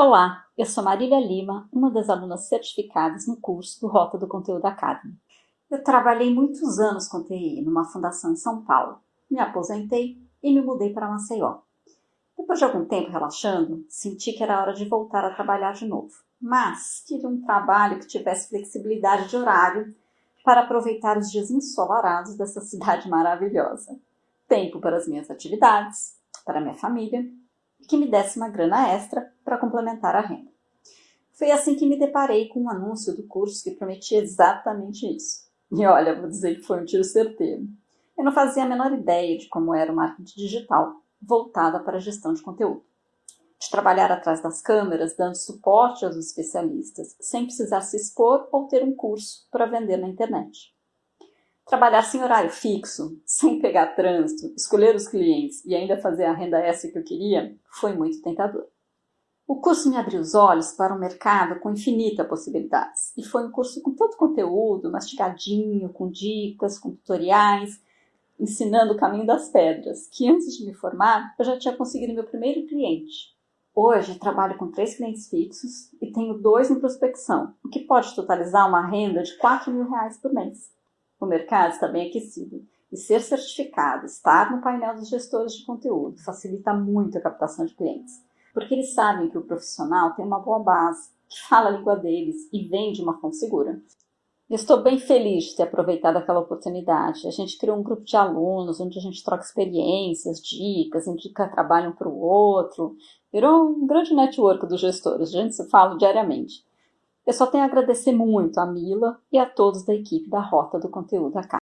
Olá, eu sou Marília Lima, uma das alunas certificadas no curso do Rota do Conteúdo Academy. Eu trabalhei muitos anos com TI numa fundação em São Paulo, me aposentei e me mudei para Maceió. Depois de algum tempo relaxando, senti que era hora de voltar a trabalhar de novo, mas queria um trabalho que tivesse flexibilidade de horário para aproveitar os dias ensolarados dessa cidade maravilhosa. Tempo para as minhas atividades, para minha família que me desse uma grana extra para complementar a renda. Foi assim que me deparei com um anúncio do curso que prometia exatamente isso. E olha, vou dizer que foi um tiro certeiro. Eu não fazia a menor ideia de como era o marketing digital, voltada para a gestão de conteúdo. De trabalhar atrás das câmeras, dando suporte aos especialistas, sem precisar se expor ou ter um curso para vender na internet. Trabalhar sem horário fixo, sem pegar trânsito, escolher os clientes e ainda fazer a renda extra que eu queria, foi muito tentador. O curso me abriu os olhos para um mercado com infinitas possibilidades. E foi um curso com todo conteúdo, mastigadinho, com dicas, com tutoriais, ensinando o caminho das pedras, que antes de me formar eu já tinha conseguido meu primeiro cliente. Hoje trabalho com três clientes fixos e tenho dois em prospecção, o que pode totalizar uma renda de 4 mil reais por mês. O mercado está bem aquecido e ser certificado, estar no painel dos gestores de conteúdo, facilita muito a captação de clientes, porque eles sabem que o profissional tem uma boa base, que fala a língua deles e vem de uma fonte segura. Estou bem feliz de ter aproveitado aquela oportunidade. A gente criou um grupo de alunos onde a gente troca experiências, dicas, indica trabalho um para o outro. Virou um grande network dos gestores, a gente se fala diariamente. Eu só tenho a agradecer muito a Mila e a todos da equipe da Rota do Conteúdo Academy.